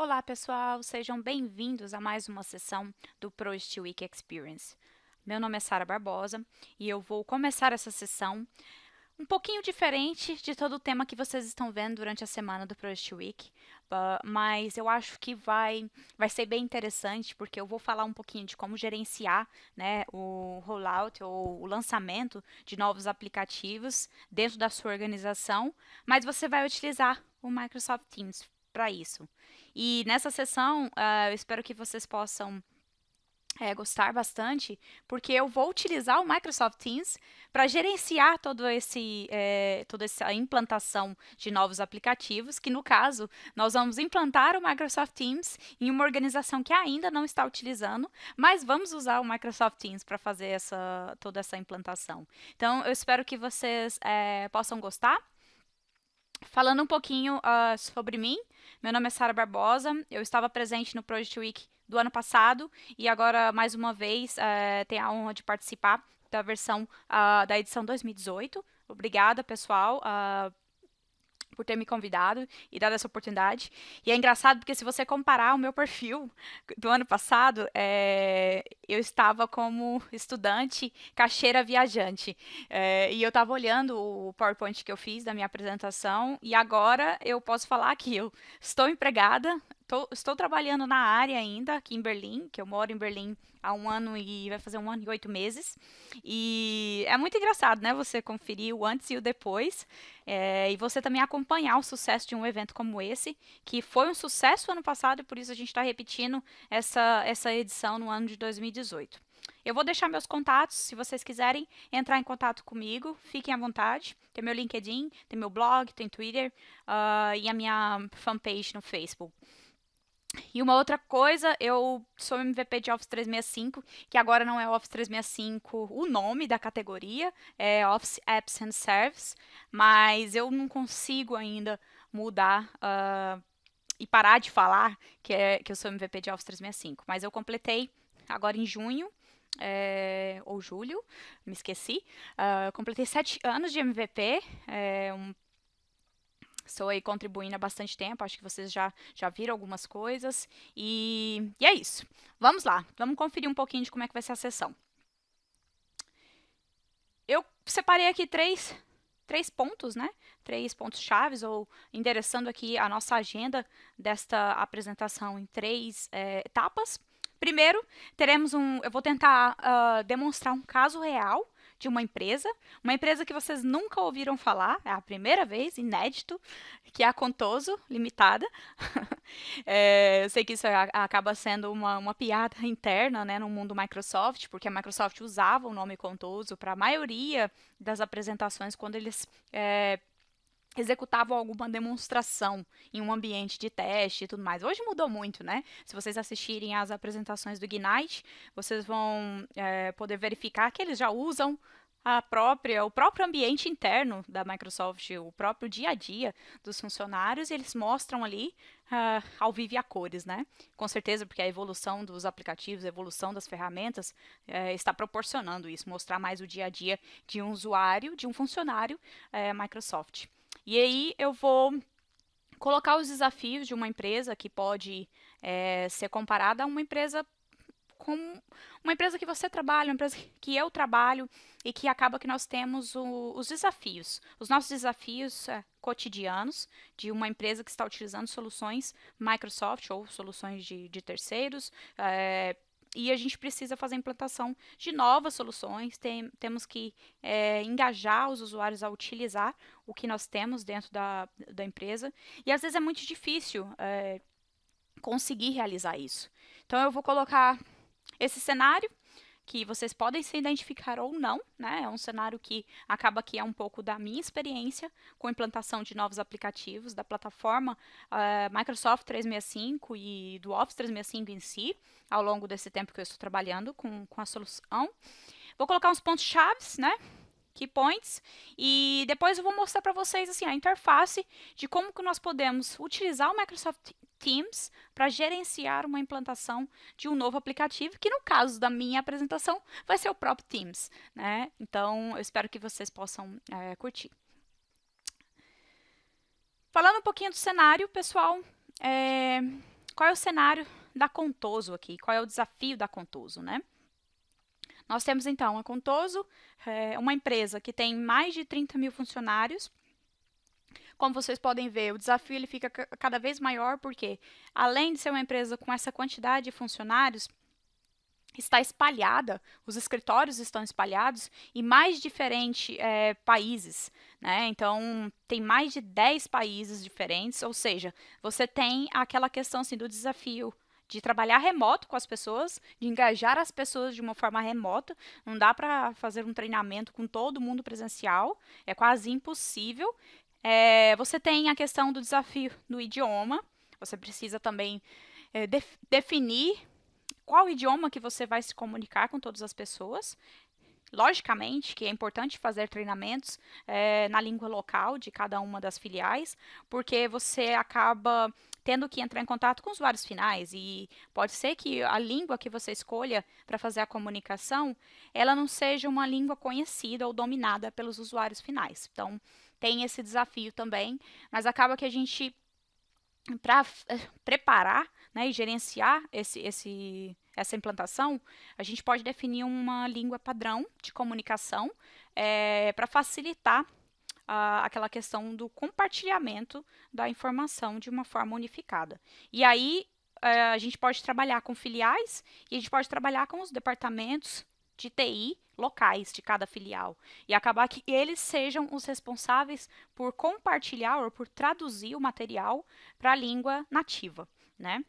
Olá pessoal, sejam bem-vindos a mais uma sessão do ProSteel Week Experience. Meu nome é Sara Barbosa e eu vou começar essa sessão um pouquinho diferente de todo o tema que vocês estão vendo durante a semana do Project Week, uh, mas eu acho que vai, vai ser bem interessante, porque eu vou falar um pouquinho de como gerenciar né, o rollout ou o lançamento de novos aplicativos dentro da sua organização, mas você vai utilizar o Microsoft Teams para isso. E nessa sessão, uh, eu espero que vocês possam é, gostar bastante, porque eu vou utilizar o Microsoft Teams para gerenciar todo esse, é, toda essa implantação de novos aplicativos, que no caso, nós vamos implantar o Microsoft Teams em uma organização que ainda não está utilizando, mas vamos usar o Microsoft Teams para fazer essa, toda essa implantação. Então, eu espero que vocês é, possam gostar. Falando um pouquinho uh, sobre mim, meu nome é Sara Barbosa, eu estava presente no Project Week do ano passado e agora, mais uma vez, é, tenho a honra de participar da versão uh, da edição 2018. Obrigada, pessoal. Uh, por ter me convidado e dado essa oportunidade. E é engraçado porque se você comparar o meu perfil do ano passado, é, eu estava como estudante caixeira viajante. É, e eu estava olhando o PowerPoint que eu fiz da minha apresentação e agora eu posso falar que eu estou empregada, tô, estou trabalhando na área ainda, aqui em Berlim, que eu moro em Berlim há um ano e vai fazer um ano e oito meses. E é muito engraçado, né? Você conferir o antes e o depois. É, e você também acompanhar o sucesso de um evento como esse, que foi um sucesso ano passado e por isso a gente está repetindo essa, essa edição no ano de 2018. Eu vou deixar meus contatos, se vocês quiserem entrar em contato comigo, fiquem à vontade. Tem meu LinkedIn, tem meu blog, tem Twitter uh, e a minha fanpage no Facebook. E uma outra coisa, eu sou MVP de Office 365, que agora não é Office 365 o nome da categoria, é Office Apps and Services, mas eu não consigo ainda mudar uh, e parar de falar que, é, que eu sou MVP de Office 365. Mas eu completei agora em junho, é, ou julho, me esqueci, uh, completei sete anos de MVP, é, um Estou aí contribuindo há bastante tempo, acho que vocês já, já viram algumas coisas. E, e é isso. Vamos lá, vamos conferir um pouquinho de como é que vai ser a sessão. Eu separei aqui três, três pontos, né? Três pontos chaves, ou endereçando aqui a nossa agenda desta apresentação em três é, etapas. Primeiro, teremos um. Eu vou tentar uh, demonstrar um caso real de uma empresa, uma empresa que vocês nunca ouviram falar, é a primeira vez, inédito, que é a Contoso Limitada. é, eu sei que isso acaba sendo uma, uma piada interna né, no mundo Microsoft, porque a Microsoft usava o nome Contoso para a maioria das apresentações quando eles é, executavam alguma demonstração em um ambiente de teste e tudo mais. Hoje mudou muito, né? Se vocês assistirem às apresentações do Ignite, vocês vão é, poder verificar que eles já usam a própria, o próprio ambiente interno da Microsoft, o próprio dia a dia dos funcionários, e eles mostram ali uh, ao vivo e a cores, né? Com certeza, porque a evolução dos aplicativos, a evolução das ferramentas uh, está proporcionando isso, mostrar mais o dia a dia de um usuário, de um funcionário uh, Microsoft. E aí eu vou colocar os desafios de uma empresa que pode é, ser comparada a uma empresa com uma empresa que você trabalha, uma empresa que eu trabalho e que acaba que nós temos o, os desafios, os nossos desafios é, cotidianos de uma empresa que está utilizando soluções Microsoft ou soluções de, de terceiros, é, e a gente precisa fazer a implantação de novas soluções, tem, temos que é, engajar os usuários a utilizar o que nós temos dentro da, da empresa, e às vezes é muito difícil é, conseguir realizar isso. Então eu vou colocar esse cenário, que vocês podem se identificar ou não, né? É um cenário que acaba que é um pouco da minha experiência com a implantação de novos aplicativos da plataforma uh, Microsoft 365 e do Office 365 em si, ao longo desse tempo que eu estou trabalhando com, com a solução. Vou colocar uns pontos chaves, né? Key points, e depois eu vou mostrar para vocês assim, a interface de como que nós podemos utilizar o Microsoft Teams para gerenciar uma implantação de um novo aplicativo, que no caso da minha apresentação vai ser o próprio Teams. Né? Então, eu espero que vocês possam é, curtir. Falando um pouquinho do cenário, pessoal, é, qual é o cenário da Contoso aqui? Qual é o desafio da Contoso, né? Nós temos então a Contoso, é uma empresa que tem mais de 30 mil funcionários. Como vocês podem ver, o desafio ele fica cada vez maior, porque além de ser uma empresa com essa quantidade de funcionários, está espalhada, os escritórios estão espalhados em mais diferentes é, países. Né? Então, tem mais de 10 países diferentes, ou seja, você tem aquela questão assim, do desafio de trabalhar remoto com as pessoas, de engajar as pessoas de uma forma remota. Não dá para fazer um treinamento com todo mundo presencial, é quase impossível. É, você tem a questão do desafio do idioma, você precisa também é, def definir qual idioma que você vai se comunicar com todas as pessoas. Logicamente que é importante fazer treinamentos é, na língua local de cada uma das filiais, porque você acaba tendo que entrar em contato com usuários finais e pode ser que a língua que você escolha para fazer a comunicação, ela não seja uma língua conhecida ou dominada pelos usuários finais. Então, tem esse desafio também, mas acaba que a gente para eh, preparar né, e gerenciar esse, esse, essa implantação, a gente pode definir uma língua padrão de comunicação é, para facilitar uh, aquela questão do compartilhamento da informação de uma forma unificada. E aí uh, a gente pode trabalhar com filiais e a gente pode trabalhar com os departamentos de TI locais de cada filial e acabar que eles sejam os responsáveis por compartilhar ou por traduzir o material para a língua nativa, né?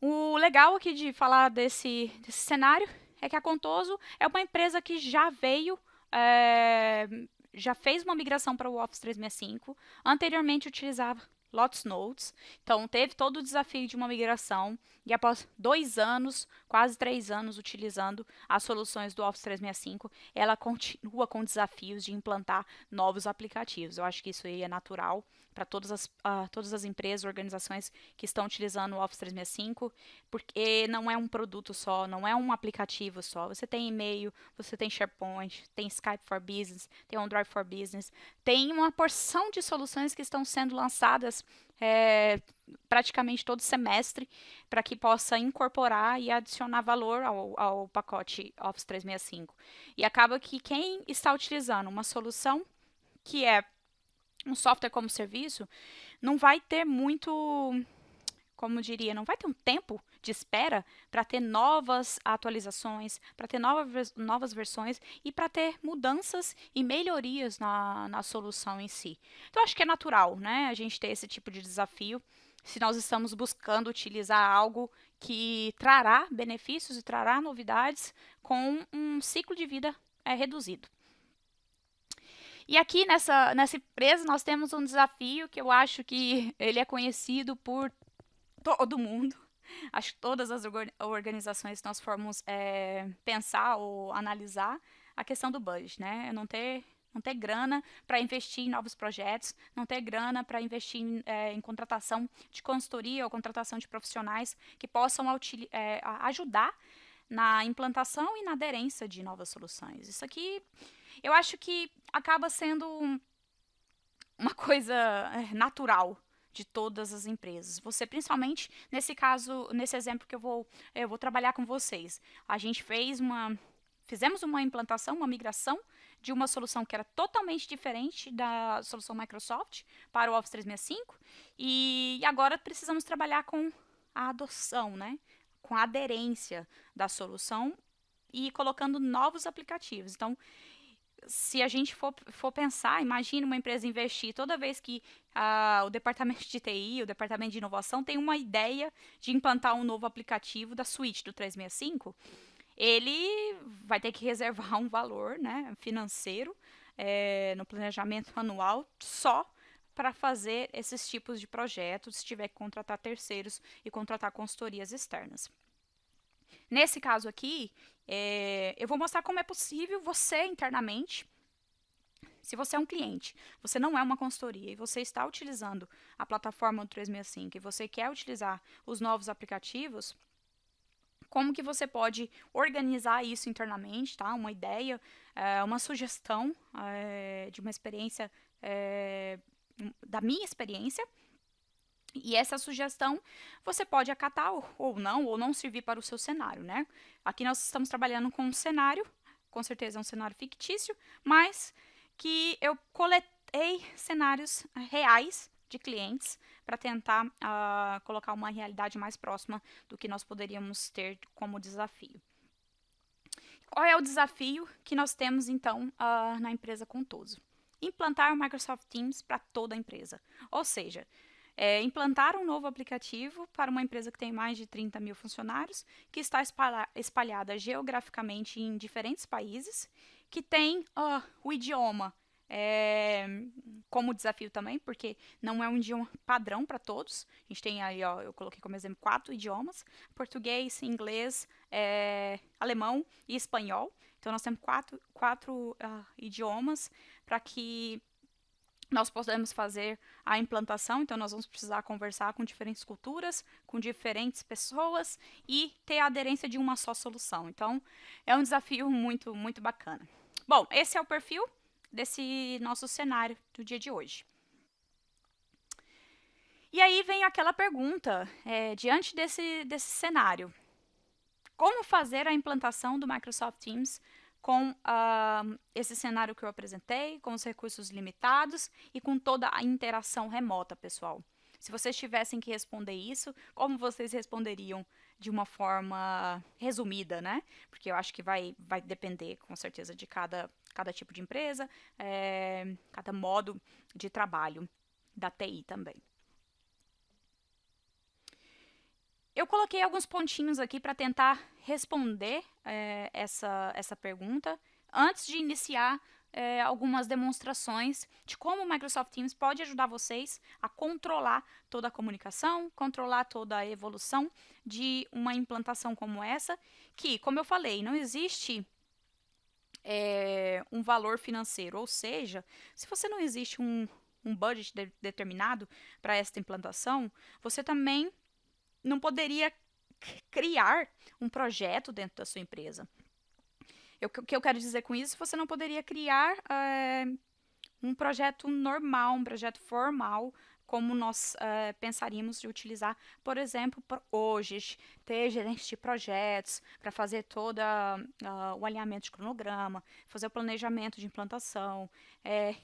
O legal aqui de falar desse, desse cenário é que a Contoso é uma empresa que já veio, é, já fez uma migração para o Office 365, anteriormente utilizava Lotus Notes. Então, teve todo o desafio de uma migração e após dois anos, quase três anos utilizando as soluções do Office 365, ela continua com desafios de implantar novos aplicativos. Eu acho que isso aí é natural para todas as, uh, todas as empresas, organizações que estão utilizando o Office 365, porque não é um produto só, não é um aplicativo só. Você tem e-mail, você tem SharePoint, tem Skype for Business, tem OneDrive for Business, tem uma porção de soluções que estão sendo lançadas é, praticamente todo semestre para que possa incorporar e adicionar valor ao, ao pacote Office 365. E acaba que quem está utilizando uma solução que é um software como serviço, não vai ter muito, como diria, não vai ter um tempo de espera para ter novas atualizações, para ter novas, novas versões e para ter mudanças e melhorias na, na solução em si. Então, acho que é natural, né, a gente ter esse tipo de desafio se nós estamos buscando utilizar algo que trará benefícios e trará novidades com um ciclo de vida é, reduzido. E aqui nessa, nessa empresa nós temos um desafio que eu acho que ele é conhecido por todo mundo. Acho que todas as organizações nós formos é, pensar ou analisar a questão do budget, né? Não ter, não ter grana para investir em novos projetos, não ter grana para investir em, é, em, contratação de consultoria ou contratação de profissionais que possam é, ajudar na implantação e na aderência de novas soluções. Isso aqui eu acho que acaba sendo uma coisa é, natural de todas as empresas. Você, principalmente nesse caso, nesse exemplo que eu vou, eu vou trabalhar com vocês. A gente fez uma, fizemos uma implantação, uma migração de uma solução que era totalmente diferente da solução Microsoft para o Office 365 e agora precisamos trabalhar com a adoção, né? com a aderência da solução e colocando novos aplicativos. Então, se a gente for, for pensar, imagine uma empresa investir toda vez que uh, o departamento de TI, o departamento de inovação tem uma ideia de implantar um novo aplicativo da suíte do 365, ele vai ter que reservar um valor né, financeiro é, no planejamento anual só para fazer esses tipos de projetos, se tiver que contratar terceiros e contratar consultorias externas. Nesse caso aqui, é, eu vou mostrar como é possível você internamente, se você é um cliente, você não é uma consultoria e você está utilizando a plataforma do 365 e você quer utilizar os novos aplicativos, como que você pode organizar isso internamente, tá? Uma ideia, é, uma sugestão é, de uma experiência, é, da minha experiência, E essa sugestão você pode acatar ou não, ou não servir para o seu cenário, né? Aqui nós estamos trabalhando com um cenário, com certeza é um cenário fictício, mas que eu coletei cenários reais de clientes para tentar uh, colocar uma realidade mais próxima do que nós poderíamos ter como desafio. Qual é o desafio que nós temos, então, uh, na empresa Contoso? Implantar o Microsoft Teams para toda a empresa. Ou seja, é, implantar um novo aplicativo para uma empresa que tem mais de 30 mil funcionários, que está espalhada geograficamente em diferentes países, que tem o idioma é, como desafio também, porque não é um idioma padrão para todos. A gente tem aí, ó, eu coloquei como exemplo quatro idiomas: português, inglês, é, alemão e espanhol. Então nós temos quatro, quatro uh, idiomas para que nós podemos fazer a implantação, então nós vamos precisar conversar com diferentes culturas, com diferentes pessoas e ter a aderência de uma só solução. Então, é um desafio muito, muito bacana. Bom, esse é o perfil desse nosso cenário do dia de hoje. E aí vem aquela pergunta, é, diante desse, desse cenário, como fazer a implantação do Microsoft Teams com uh, esse cenário que eu apresentei, com os recursos limitados e com toda a interação remota, pessoal? Se vocês tivessem que responder isso, como vocês responderiam de uma forma resumida, né? Porque eu acho que vai, vai depender, com certeza, de cada, cada tipo de empresa, é, cada modo de trabalho da TI também. Eu coloquei alguns pontinhos aqui para tentar responder é, essa, essa pergunta antes de iniciar é, algumas demonstrações de como o Microsoft Teams pode ajudar vocês a controlar toda a comunicação, controlar toda a evolução de uma implantação como essa, que, como eu falei, não existe é, um valor financeiro, ou seja, se você não existe um, um budget de, determinado para esta implantação, você também não poderia criar um projeto dentro da sua empresa. O que eu quero dizer com isso? Você não poderia criar é, um projeto normal, um projeto formal, como nós uh, pensaríamos de utilizar, por exemplo, hoje, ter gerentes de projetos para fazer todo uh, o alinhamento de cronograma, fazer o planejamento de implantação, é,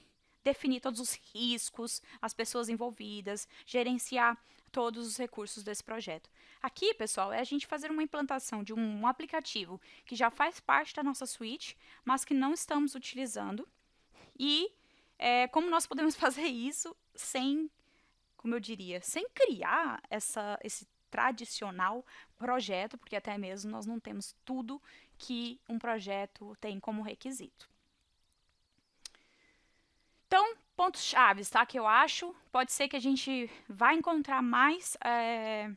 definir todos os riscos, as pessoas envolvidas, gerenciar todos os recursos desse projeto. Aqui, pessoal, é a gente fazer uma implantação de um, um aplicativo que já faz parte da nossa suite, mas que não estamos utilizando. E é, como nós podemos fazer isso sem, como eu diria, sem criar essa, esse tradicional projeto, porque até mesmo nós não temos tudo que um projeto tem como requisito. Então, pontos chaves, tá? Que eu acho, pode ser que a gente vai encontrar mais é,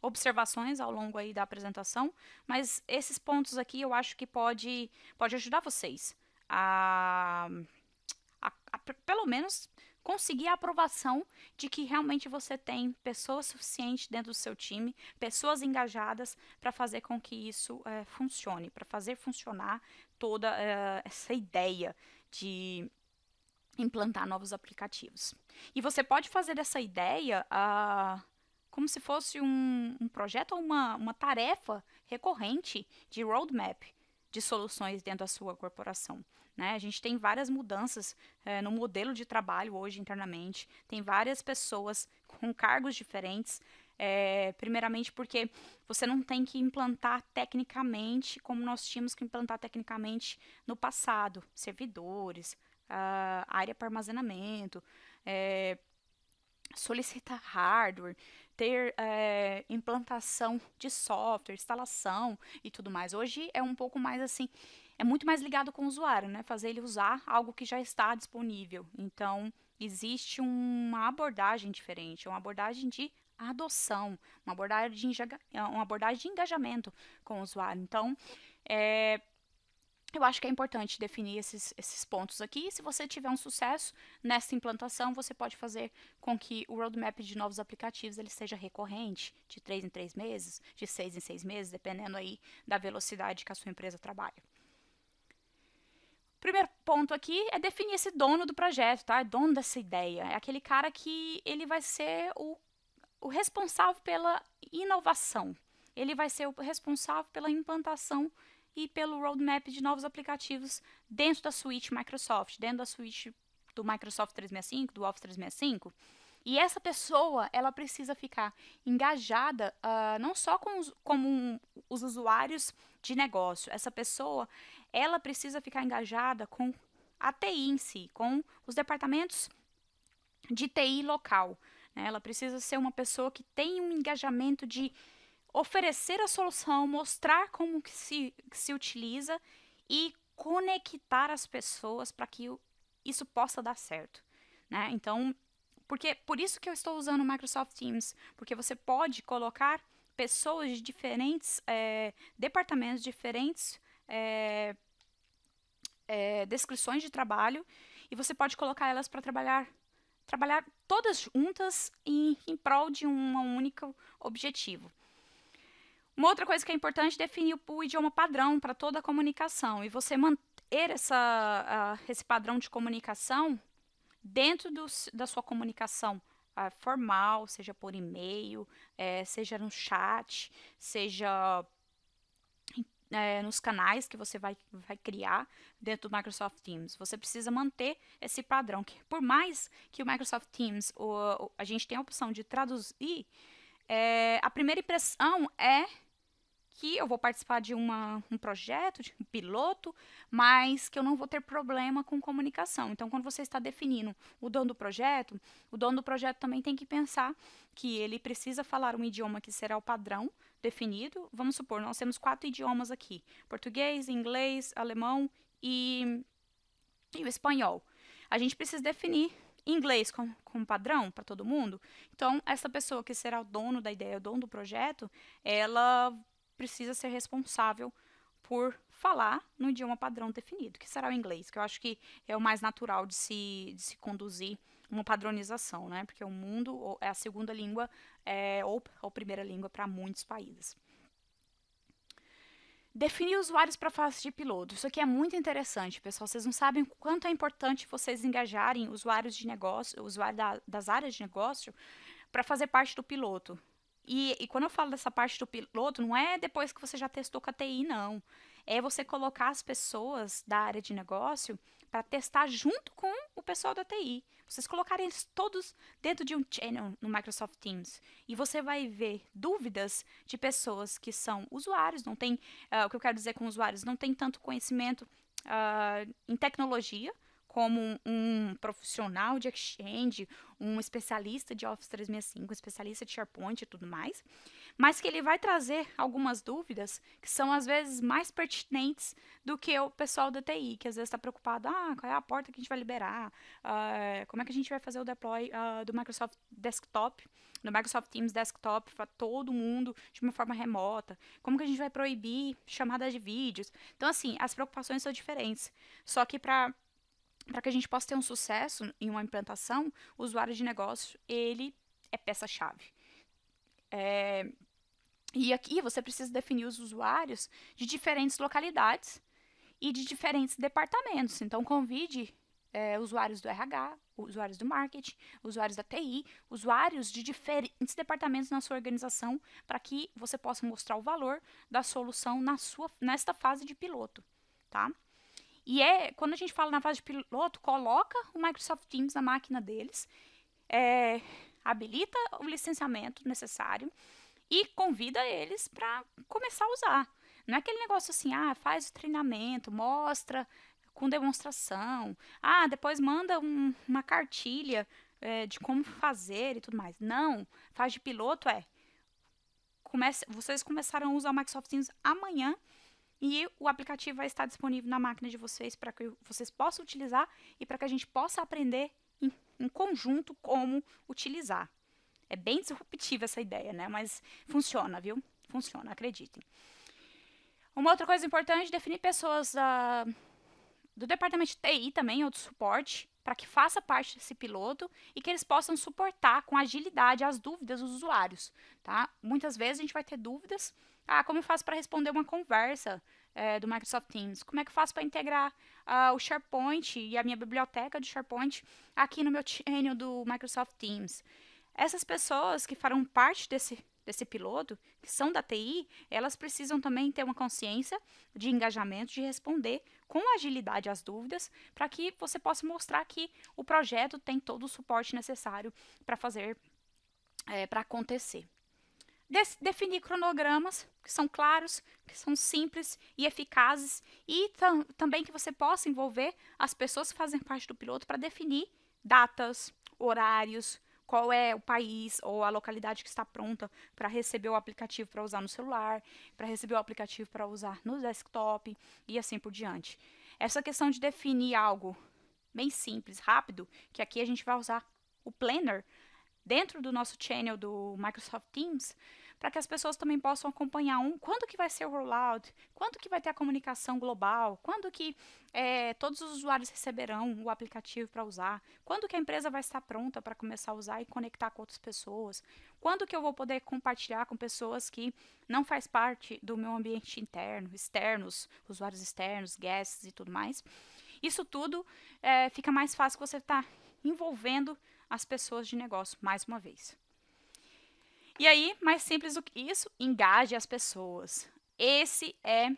observações ao longo aí da apresentação, mas esses pontos aqui eu acho que pode, pode ajudar vocês a, a, a pelo menos conseguir a aprovação de que realmente você tem pessoas suficientes dentro do seu time, pessoas engajadas para fazer com que isso é, funcione, para fazer funcionar toda é, essa ideia de implantar novos aplicativos. E você pode fazer dessa ideia uh, como se fosse um, um projeto ou uma, uma tarefa recorrente de roadmap de soluções dentro da sua corporação. Né? A gente tem várias mudanças eh, no modelo de trabalho hoje internamente, tem várias pessoas com cargos diferentes, é, primeiramente porque você não tem que implantar tecnicamente como nós tínhamos que implantar tecnicamente no passado, servidores, a área para armazenamento, é, solicitar hardware, ter é, implantação de software, instalação e tudo mais. Hoje é um pouco mais assim, é muito mais ligado com o usuário, né? Fazer ele usar algo que já está disponível. Então, existe uma abordagem diferente, uma abordagem de adoção, uma abordagem de, uma abordagem de engajamento com o usuário. Então, é, eu acho que é importante definir esses, esses pontos aqui. Se você tiver um sucesso nessa implantação, você pode fazer com que o roadmap de novos aplicativos ele seja recorrente, de três em três meses, de seis em seis meses, dependendo aí da velocidade que a sua empresa trabalha. Primeiro ponto aqui é definir esse dono do projeto, tá? É dono dessa ideia. É aquele cara que ele vai ser o o responsável pela inovação. Ele vai ser o responsável pela implantação e pelo roadmap de novos aplicativos dentro da suíte Microsoft, dentro da suíte do Microsoft 365, do Office 365. E essa pessoa, ela precisa ficar engajada uh, não só com os, um, os usuários de negócio. Essa pessoa, ela precisa ficar engajada com a TI em si, com os departamentos de TI local. Né? Ela precisa ser uma pessoa que tem um engajamento de oferecer a solução, mostrar como que se, que se utiliza e conectar as pessoas para que isso possa dar certo. Né? Então, porque por isso que eu estou usando o Microsoft Teams, porque você pode colocar pessoas de diferentes é, departamentos, diferentes é, é, descrições de trabalho, e você pode colocar elas para trabalhar trabalhar todas juntas em, em prol de um único objetivo. Uma outra coisa que é importante é definir o, idioma padrão para toda a comunicação e você manter essa, uh, esse padrão de comunicação dentro do, da sua comunicação uh, formal, seja por e-mail, é, seja no chat, seja é, nos canais que você vai, vai criar dentro do Microsoft Teams. Você precisa manter esse padrão. Que, por mais que o Microsoft Teams, o, o, a gente tem a opção de traduzir, é, a primeira impressão é que eu vou participar de uma, um projeto, de um piloto, mas que eu não vou ter problema com comunicação. Então, quando você está definindo o dono do projeto, o dono do projeto também tem que pensar que ele precisa falar um idioma que será o padrão definido. Vamos supor, nós temos quatro idiomas aqui: português, inglês, alemão e, e o espanhol. A gente precisa definir inglês como, como padrão para todo mundo. Então, essa pessoa que será o dono da ideia, o dono do projeto, ela precisa ser responsável por falar no idioma padrão definido, que será o inglês, que eu acho que é o mais natural de se, de se conduzir uma padronização, né? Porque o mundo é a segunda língua é, ou a primeira língua para muitos países. Definir usuários para fase de piloto. Isso aqui é muito interessante, pessoal. Vocês não sabem o quanto é importante vocês engajarem usuários de negócio, usuários da, das áreas de negócio, para fazer parte do piloto. E, e, quando eu falo dessa parte do piloto, não é depois que você já testou com a TI, não. É você colocar as pessoas da área de negócio para testar junto com o pessoal da TI. Vocês colocarem eles todos dentro de um channel no Microsoft Teams. E você vai ver dúvidas de pessoas que são usuários, não tem, uh, o que eu quero dizer com usuários, não tem tanto conhecimento uh, em tecnologia, como um, profissional de Exchange, um especialista de Office 365, um especialista de SharePoint e tudo mais, mas que ele vai trazer algumas dúvidas que são às vezes mais pertinentes do que o pessoal da TI, que às vezes está preocupado, ah, qual é a porta que a gente vai liberar, uh, como é que a gente vai fazer o deploy uh, do Microsoft Desktop, do Microsoft Teams Desktop para todo mundo de uma forma remota, como que a gente vai proibir chamadas de vídeos. Então, assim, as preocupações são diferentes. Só que para para que a gente possa ter um sucesso em uma implantação, o usuário de negócio, ele é peça-chave. É, e aqui você precisa definir os usuários de diferentes localidades e de diferentes departamentos. Então, convide é, usuários do RH, usuários do marketing, usuários da TI, usuários de diferentes departamentos na sua organização, para que você possa mostrar o valor da solução na sua, nesta fase de piloto. Tá? E é, quando a gente fala na fase de piloto, coloca o Microsoft Teams na máquina deles, é, habilita o licenciamento necessário e convida eles para começar a usar. Não é aquele negócio assim, ah, faz o treinamento, mostra com demonstração, ah, depois manda um, uma cartilha é, de como fazer e tudo mais. Não, faz de piloto é, comece, vocês começaram a usar o Microsoft Teams amanhã e o aplicativo vai estar disponível na máquina de vocês para que vocês possam utilizar e para que a gente possa aprender em, em, conjunto como utilizar. É bem disruptiva essa ideia, né? Mas funciona, viu? Funciona, acreditem. Uma outra coisa importante, definir pessoas do departamento de TI também, ou de suporte, para que faça parte desse piloto e que eles possam suportar com agilidade as dúvidas dos usuários, tá? Muitas vezes a gente vai ter dúvidas ah, como eu faço para responder uma conversa é, do Microsoft Teams? Como é que eu faço para integrar uh, o SharePoint e a minha biblioteca de SharePoint aqui no meu channel do Microsoft Teams? essas pessoas que farão parte desse, desse piloto, que são da TI, elas precisam também ter uma consciência de engajamento, de responder com agilidade às dúvidas, para que você possa mostrar que o projeto tem todo o suporte necessário para fazer, é, para acontecer. Definir cronogramas que são claros, que são simples e eficazes, e tam também que você possa envolver as pessoas que fazem parte do piloto para definir datas, horários, qual é o país ou a localidade que está pronta para receber o aplicativo para usar no celular, para receber o aplicativo para usar no desktop e assim por diante. Essa questão de definir algo bem simples, rápido, que aqui a gente vai usar o Planner dentro do nosso channel do Microsoft Teams, para que as pessoas também possam acompanhar um, quando que vai ser o rollout, quando que vai ter a comunicação global, quando que é, todos os usuários receberão o aplicativo para usar, quando que a empresa vai estar pronta para começar a usar e conectar com outras pessoas, quando que eu vou poder compartilhar com pessoas que não faz parte do meu ambiente interno, externos, usuários externos, guests e tudo mais. Isso tudo é, fica mais fácil você estar tá envolvendo as pessoas de negócio mais uma vez. E aí, mais simples do que isso, engaje as pessoas. Esse é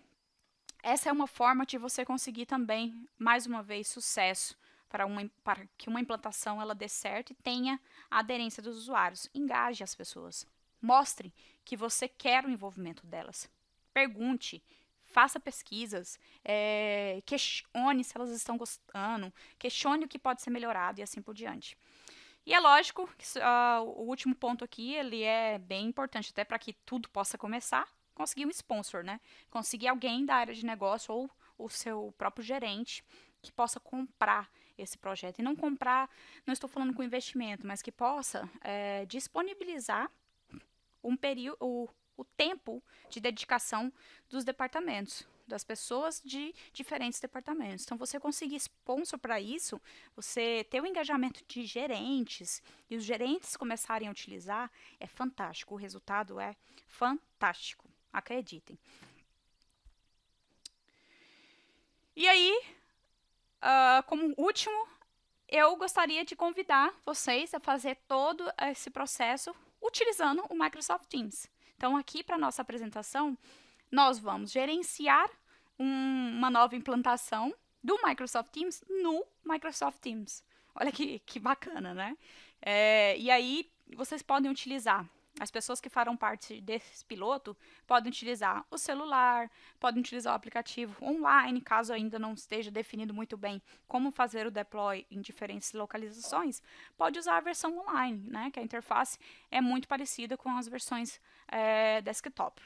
essa é uma forma de você conseguir também, mais uma vez, sucesso para, uma, para que uma implantação ela dê certo e tenha a aderência dos usuários. Engaje as pessoas. Mostre que você quer o envolvimento delas. Pergunte, faça pesquisas, é, questione se elas estão gostando, questione o que pode ser melhorado e assim por diante. E é lógico que uh, o último ponto aqui, ele é bem importante, até para que tudo possa começar, conseguir um sponsor, né? Conseguir alguém da área de negócio ou o seu próprio gerente que possa comprar esse projeto. E não comprar, não estou falando com investimento, mas que possa é, disponibilizar um período, o, o tempo de dedicação dos departamentos das pessoas de diferentes departamentos. Então, você conseguir sponsor para isso, você ter o engajamento de gerentes e os gerentes começarem a utilizar, é fantástico. O resultado é fantástico. Acreditem. E aí, uh, como último, eu gostaria de convidar vocês a fazer todo esse processo utilizando o Microsoft Teams. Então, aqui para nossa apresentação, nós vamos gerenciar um, uma nova implantação do Microsoft Teams no Microsoft Teams. Olha que, que bacana, né? É, e aí, vocês podem utilizar, as pessoas que farão parte desse piloto podem utilizar o celular, podem utilizar o aplicativo online, caso ainda não esteja definido muito bem como fazer o deploy em diferentes localizações, pode usar a versão online, né? Que a interface é muito parecida com as versões é, desktop.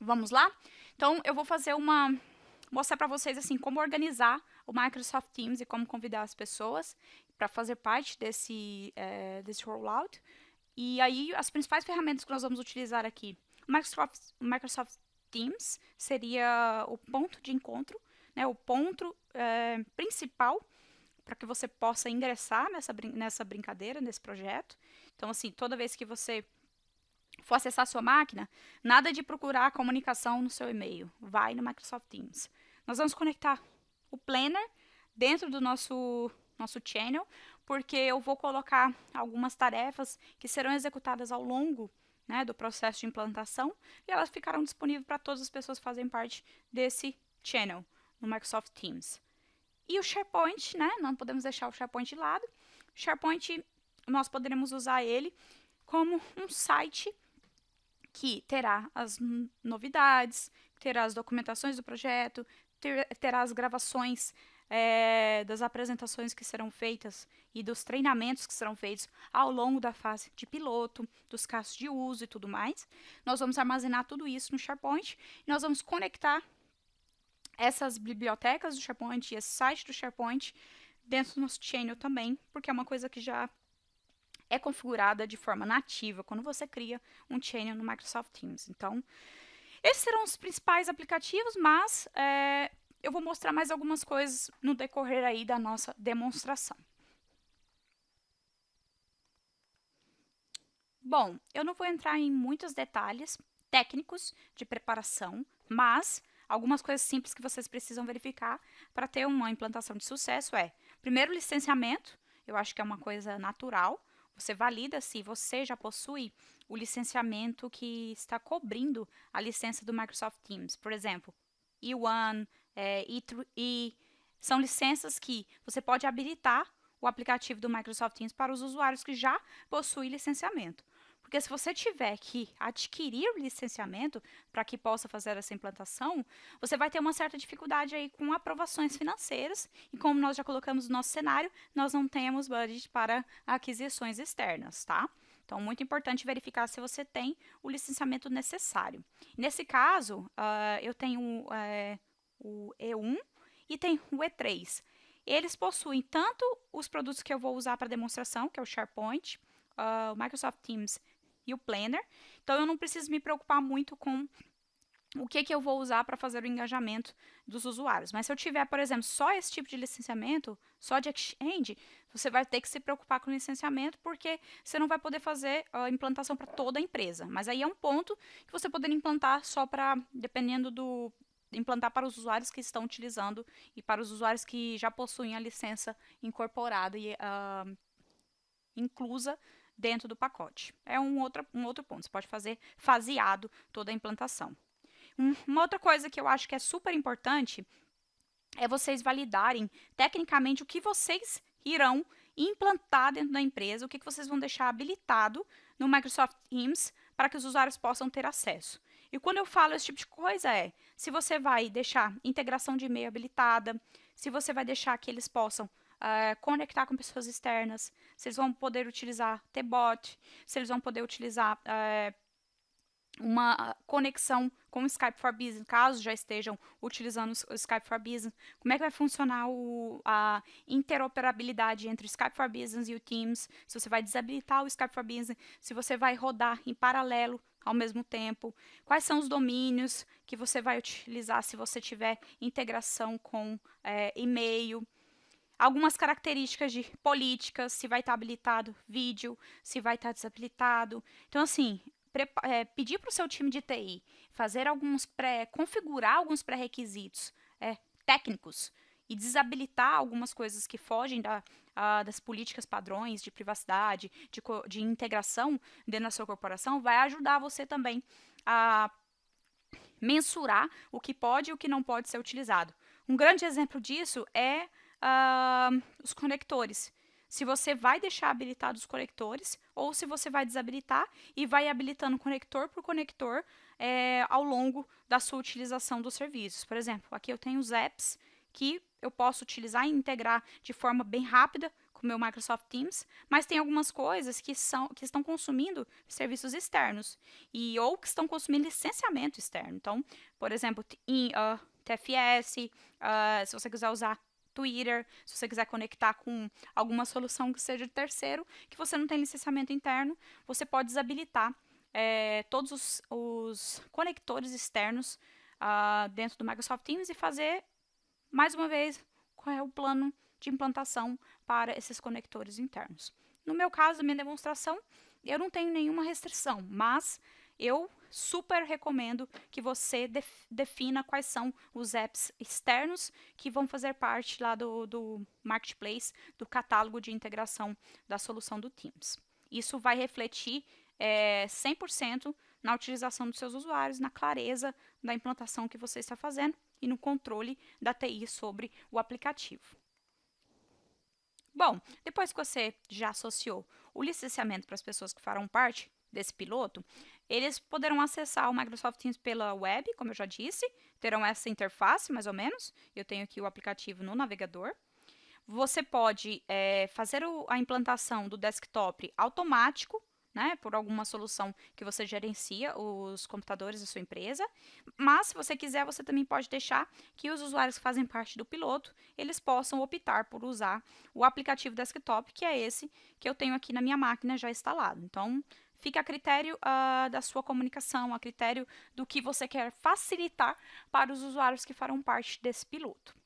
Vamos lá? Então, eu vou fazer uma... mostrar para vocês, assim, como organizar o Microsoft Teams e como convidar as pessoas para fazer parte desse, é, desse rollout. E aí, as principais ferramentas que nós vamos utilizar aqui. O Microsoft, Microsoft Teams seria o ponto de encontro, né, o ponto é, principal para que você possa ingressar nessa, nessa brincadeira, nesse projeto. Então, assim, toda vez que você for acessar sua máquina, nada de procurar a comunicação no seu e-mail. Vai no Microsoft Teams. Nós vamos conectar o Planner dentro do nosso, nosso channel, porque eu vou colocar algumas tarefas que serão executadas ao longo né, do processo de implantação e elas ficarão disponíveis para todas as pessoas que fazem parte desse channel no Microsoft Teams. E o SharePoint, né, não podemos deixar o SharePoint de lado. O SharePoint, nós poderemos usar ele como um site que terá as novidades, terá as documentações do projeto, ter, terá as gravações é, das apresentações que serão feitas e dos treinamentos que serão feitos ao longo da fase de piloto, dos casos de uso e tudo mais. Nós vamos armazenar tudo isso no SharePoint e nós vamos conectar essas bibliotecas do SharePoint e esse site do SharePoint dentro do nosso channel também, porque é uma coisa que já é configurada de forma nativa quando você cria um channel no Microsoft Teams. Então, esses serão os principais aplicativos, mas é, eu vou mostrar mais algumas coisas no decorrer aí da nossa demonstração. Bom, eu não vou entrar em muitos detalhes técnicos de preparação, mas algumas coisas simples que vocês precisam verificar para ter uma implantação de sucesso é, primeiro, licenciamento, eu acho que é uma coisa natural. Você valida se você já possui o licenciamento que está cobrindo a licença do Microsoft Teams. Por exemplo, E1, é, E3, são licenças que você pode habilitar o aplicativo do Microsoft Teams para os usuários que já possuem licenciamento. Porque se você tiver que adquirir o licenciamento para que possa fazer essa implantação, você vai ter uma certa dificuldade aí com aprovações financeiras. E como nós já colocamos no nosso cenário, nós não temos budget para aquisições externas, tá? Então, muito importante verificar se você tem o licenciamento necessário. Nesse caso, uh, eu tenho uh, o E1 e tenho o E3. Eles possuem tanto os produtos que eu vou usar para demonstração, que é o SharePoint, uh, o Microsoft Teams e o Planner. Então, eu não preciso me preocupar muito com o que, que eu vou usar para fazer o engajamento dos usuários. Mas se eu tiver, por exemplo, só esse tipo de licenciamento, só de Exchange, você vai ter que se preocupar com licenciamento, porque você não vai poder fazer a implantação para toda a empresa. Mas aí é um ponto que você poderia implantar só para, dependendo do, implantar para os usuários que estão utilizando e para os usuários que já possuem a licença incorporada e uh, inclusa dentro do pacote. É um outro, um outro ponto. Você pode fazer faseado toda a implantação. Um, uma outra coisa que eu acho que é super importante é vocês validarem tecnicamente o que vocês irão implantar dentro da empresa, o que, que vocês vão deixar habilitado no Microsoft Teams para que os usuários possam ter acesso. E quando eu falo esse tipo de coisa é, se você vai deixar integração de e-mail habilitada, se você vai deixar que eles possam uh, conectar com pessoas externas, se eles vão poder utilizar T-Bot, se eles vão poder utilizar uh, uma conexão com o Skype for Business, caso já estejam utilizando o Skype for Business, como é que vai funcionar o, a interoperabilidade entre o Skype for Business e o Teams, se você vai desabilitar o Skype for Business, se você vai rodar em paralelo ao mesmo tempo, quais são os domínios que você vai utilizar se você tiver integração com é, e-mail, algumas características de políticas, se vai estar habilitado vídeo, se vai estar desabilitado. Então, assim, é, pedir para o seu time de TI fazer alguns pré, configurar alguns pré-requisitos é, técnicos e desabilitar algumas coisas que fogem da, a, das políticas padrões de privacidade, de, de integração dentro da sua corporação, vai ajudar você também a mensurar o que pode e o que não pode ser utilizado. Um grande exemplo disso é uh, os conectores. Se você vai deixar habilitados os conectores ou se você vai desabilitar e vai habilitando conector por conector é, ao longo da sua utilização dos serviços. Por exemplo, aqui eu tenho os apps que eu posso utilizar e integrar de forma bem rápida com o meu Microsoft Teams, mas tem algumas coisas que, são, que estão consumindo serviços externos e ou que estão consumindo licenciamento externo. Então, por exemplo, em, uh, TFS, uh, se você quiser usar Twitter, se você quiser conectar com alguma solução que seja de terceiro, que você não tem licenciamento interno, você pode desabilitar é, todos os, os, conectores externos uh, dentro do Microsoft Teams e fazer, mais uma vez, qual é o plano de implantação para esses conectores internos. No meu caso, minha demonstração, eu não tenho nenhuma restrição, mas eu super recomendo que você def defina quais são os apps externos que vão fazer parte lá do, do marketplace, do catálogo de integração da solução do Teams. Isso vai refletir é, 100% na utilização dos seus usuários, na clareza da implantação que você está fazendo e no controle da TI sobre o aplicativo. Bom, depois que você já associou o licenciamento para as pessoas que farão parte desse piloto, eles poderão acessar o Microsoft Teams pela web, como eu já disse, terão essa interface, mais ou menos. Eu tenho aqui o aplicativo no navegador. Você pode é, fazer o, a implantação do desktop automático, né, por alguma solução que você gerencia os computadores da sua empresa. Mas, se você quiser, você também pode deixar que os usuários que fazem parte do piloto, eles possam optar por usar o aplicativo desktop, que é esse que eu tenho aqui na minha máquina já instalado. Então, fica a critério uh, da sua comunicação, a critério do que você quer facilitar para os usuários que farão parte desse piloto.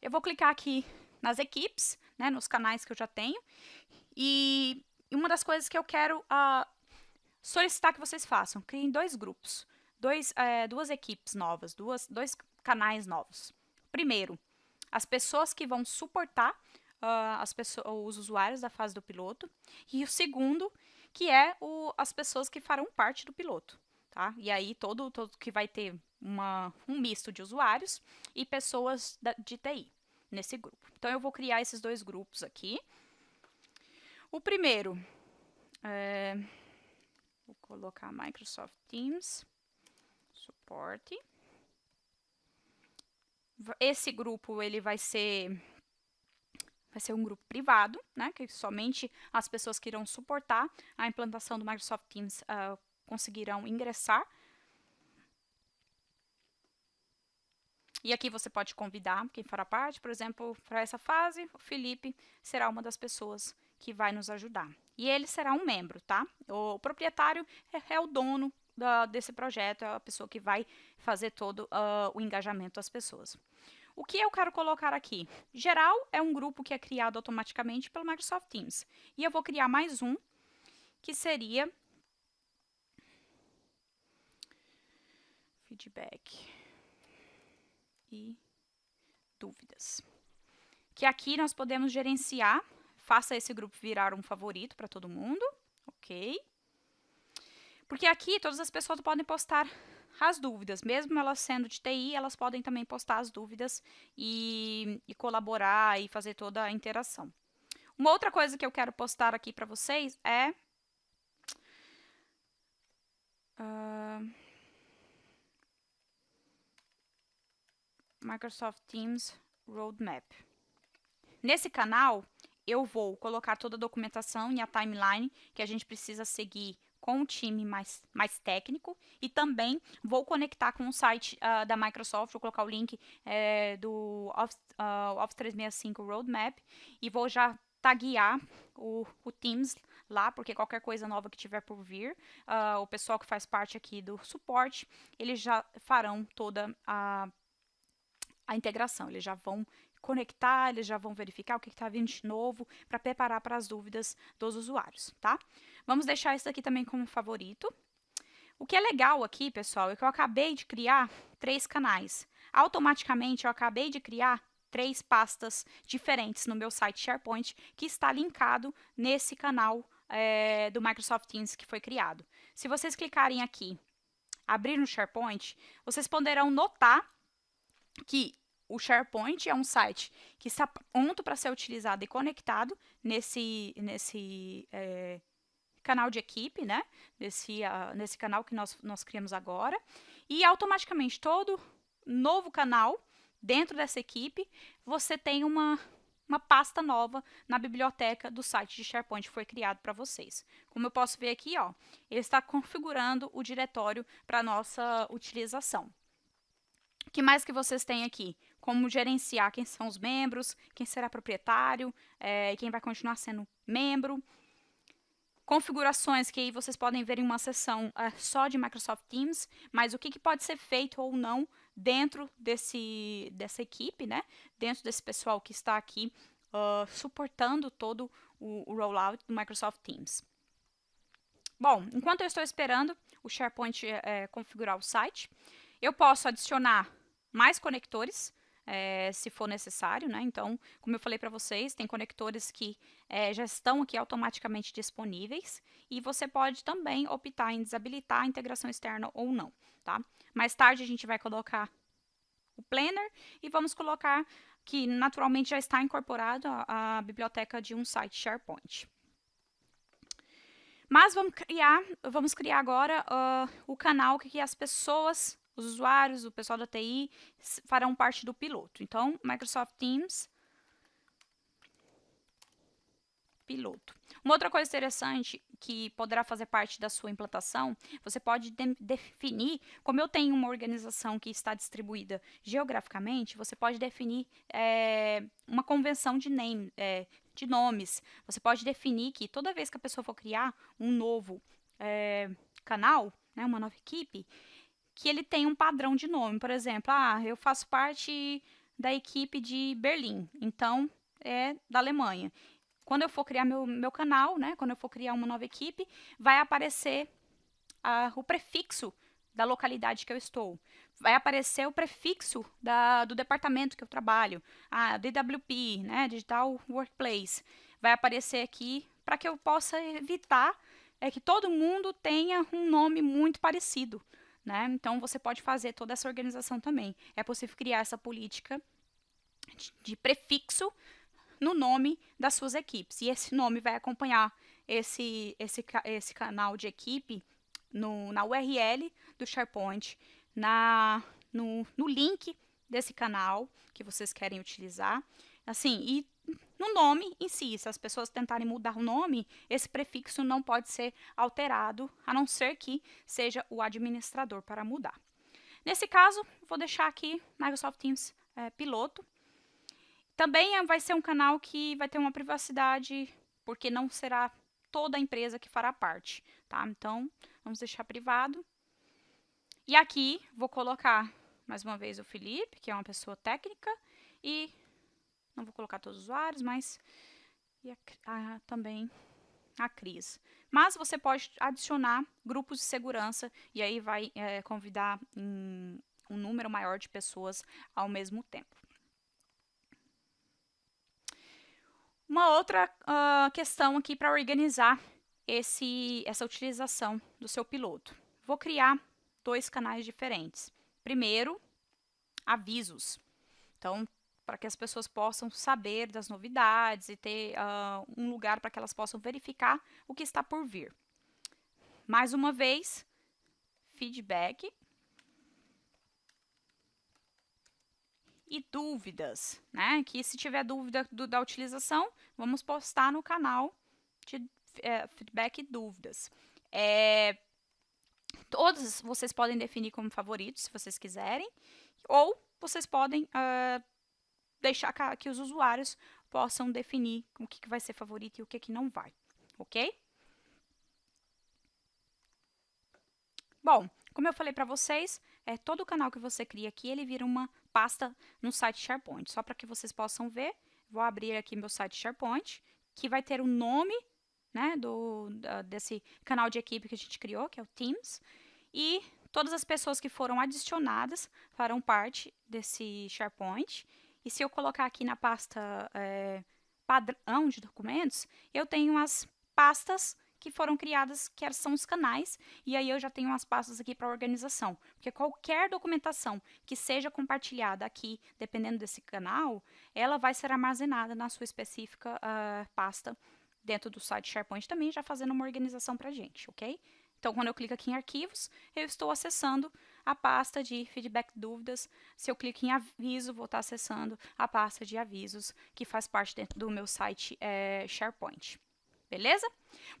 Eu vou clicar aqui nas equipes, né, nos canais que eu já tenho, e uma das coisas que eu quero uh, solicitar que vocês façam, criem dois grupos, dois, uh, duas equipes novas, duas, dois canais novos. Primeiro, as pessoas que vão suportar uh, as pessoas, os usuários da fase do piloto. E o segundo, que é o, as pessoas que farão parte do piloto. Tá? E aí, todo, todo que vai ter uma, um misto de usuários e pessoas da, de TI nesse grupo. Então, eu vou criar esses dois grupos aqui. O primeiro, é, vou colocar Microsoft Teams, suporte. Esse grupo, ele vai ser vai ser um grupo privado, né, que somente as pessoas que irão suportar a implantação do Microsoft Teams uh, conseguirão ingressar. E aqui você pode convidar quem fará parte, por exemplo, para essa fase, o Felipe será uma das pessoas que vai nos ajudar. E ele será um membro, tá? O proprietário é, é o dono da, desse projeto, é a pessoa que vai fazer todo uh, o engajamento das pessoas. O que eu quero colocar aqui? Geral é um grupo que é criado automaticamente pelo Microsoft Teams. E eu vou criar mais um, que seria feedback e dúvidas. Que aqui nós podemos gerenciar, faça esse grupo virar um favorito para todo mundo, ok? Porque aqui todas as pessoas podem postar as dúvidas. Mesmo elas sendo de TI, elas podem também postar as dúvidas e, e colaborar e fazer toda a interação. Uma outra coisa que eu quero postar aqui para vocês é... Uh, Microsoft Teams Roadmap. Nesse canal, eu vou colocar toda a documentação e a timeline que a gente precisa seguir com um time mais, mais técnico e também vou conectar com o site uh, da Microsoft, vou colocar o link é, do Office, uh, Office 365 Roadmap e vou já taguear o, o Teams lá, porque qualquer coisa nova que tiver por vir, uh, o pessoal que faz parte aqui do suporte, eles já farão toda a, a integração, eles já vão conectar, eles já vão verificar o que está vindo de novo para preparar para as dúvidas dos usuários, tá? Vamos deixar isso aqui também como favorito. O que é legal aqui, pessoal, é que eu acabei de criar três canais. Automaticamente, eu acabei de criar três pastas diferentes no meu site SharePoint, que está linkado nesse canal é, do Microsoft Teams que foi criado. Se vocês clicarem aqui, abrir no SharePoint, vocês poderão notar que o SharePoint é um site que está pronto para ser utilizado e conectado nesse, nesse é, canal de equipe, né? Nesse, uh, nesse canal que nós, nós criamos agora. E automaticamente todo novo canal dentro dessa equipe, você tem uma, uma pasta nova na biblioteca do site de SharePoint que foi criado para vocês. Como eu posso ver aqui, ó, ele está configurando o diretório para nossa utilização. O que mais que vocês têm aqui? Como gerenciar quem são os membros, quem será proprietário, é, quem vai continuar sendo membro. Configurações que aí vocês podem ver em uma sessão é, só de Microsoft Teams, mas o que, que pode ser feito ou não dentro desse, dessa equipe, né? dentro desse pessoal que está aqui uh, suportando todo o, o rollout do Microsoft Teams. Bom, enquanto eu estou esperando o SharePoint é, configurar o site, eu posso adicionar mais conectores é, se for necessário, né? Então, como eu falei para vocês, tem conectores que é, já estão aqui automaticamente disponíveis e você pode também optar em desabilitar a integração externa ou não, tá? Mais tarde a gente vai colocar o planner e vamos colocar que naturalmente já está incorporado a, a biblioteca de um site SharePoint. Mas vamos criar, vamos criar agora uh, o canal que as pessoas os usuários, o pessoal da TI, farão parte do piloto. Então, Microsoft Teams, piloto. Uma outra coisa interessante que poderá fazer parte da sua implantação, você pode de definir, como eu tenho uma organização que está distribuída geograficamente, você pode definir é, uma convenção de, name, é, de nomes. Você pode definir que toda vez que a pessoa for criar um novo é, canal, né, uma nova equipe, que ele tem um padrão de nome. Por exemplo, ah, eu faço parte da equipe de Berlim, então é da Alemanha. Quando eu for criar meu, meu canal, né, quando eu for criar uma nova equipe, vai aparecer ah, o prefixo da localidade que eu estou. Vai aparecer o prefixo da, do departamento que eu trabalho, a DWP, né, Digital Workplace. Vai aparecer aqui para que eu possa evitar é que todo mundo tenha um nome muito parecido. Né? Então, você pode fazer toda essa organização também. É possível criar essa política de, prefixo no nome das suas equipes. E esse nome vai acompanhar esse, esse, esse canal de equipe no, na URL do SharePoint, na, no, no link desse canal que vocês querem utilizar. Assim, e no nome em si, se as pessoas tentarem mudar o nome, esse prefixo não pode ser alterado, a não ser que seja o administrador para mudar. Nesse caso, vou deixar aqui Microsoft Teams é, piloto. Também vai ser um canal que vai ter uma privacidade, porque não será toda a empresa que fará parte, tá? Então, vamos deixar privado. E aqui, vou colocar, mais uma vez, o Felipe, que é uma pessoa técnica, e não vou colocar todos os usuários, mas e a, a, também a Cris. Mas você pode adicionar grupos de segurança e aí vai é, convidar um, um número maior de pessoas ao mesmo tempo. Uma outra uh, questão aqui para organizar esse, essa utilização do seu piloto. Vou criar dois canais diferentes. Primeiro, avisos. Então, para que as pessoas possam saber das novidades e ter uh, um lugar para que elas possam verificar o que está por vir. Mais uma vez, feedback. e dúvidas, né? Que se tiver dúvida do, da utilização, vamos postar no canal de é, feedback e dúvidas. É, todos vocês podem definir como favoritos, se vocês quiserem, ou vocês podem uh, deixar que os usuários possam definir o que, que vai ser favorito e o que, que não vai, ok? Bom, como eu falei para vocês, é, todo o canal que você cria aqui, ele vira uma pasta no site SharePoint. Só para que vocês possam ver, vou abrir aqui meu site SharePoint, que vai ter o nome né, do, da, desse canal de equipe que a gente criou, que é o Teams, e todas as pessoas que foram adicionadas farão parte desse SharePoint. E se eu colocar aqui na pasta é, padrão de documentos, eu tenho as pastas que foram criadas, que são os canais, e aí eu já tenho umas pastas aqui para organização. Porque qualquer documentação que seja compartilhada aqui, dependendo desse canal, ela vai ser armazenada na sua específica uh, pasta dentro do site SharePoint também, já fazendo uma organização para a gente, ok? Então, quando eu clico aqui em arquivos, eu estou acessando a pasta de feedback dúvidas. Se eu clico em aviso, vou estar acessando a pasta de avisos, que faz parte dentro do meu site é, SharePoint beleza?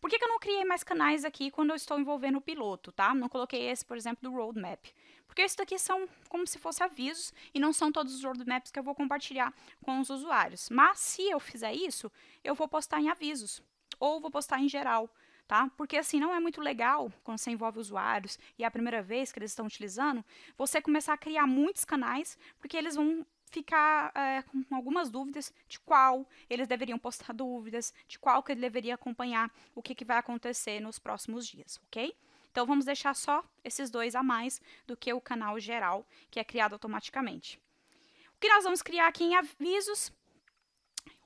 Por que, que, eu não criei mais canais aqui quando eu estou envolvendo o piloto, tá? Não coloquei esse, por exemplo, do roadmap. Porque isso daqui são como se fossem avisos e não são todos os roadmaps que eu vou compartilhar com os usuários. Mas se eu fizer isso, eu vou postar em avisos ou vou postar em geral, tá? Porque assim não é muito legal quando você envolve usuários e é a primeira vez que eles estão utilizando, você começar a criar muitos canais, porque eles vão ficar é, com algumas dúvidas de qual eles deveriam postar dúvidas, de qual que ele deveria acompanhar o que, que vai acontecer nos próximos dias, ok? Então, vamos deixar só esses dois a mais do que o canal geral, que é criado automaticamente. O que nós vamos criar aqui em avisos,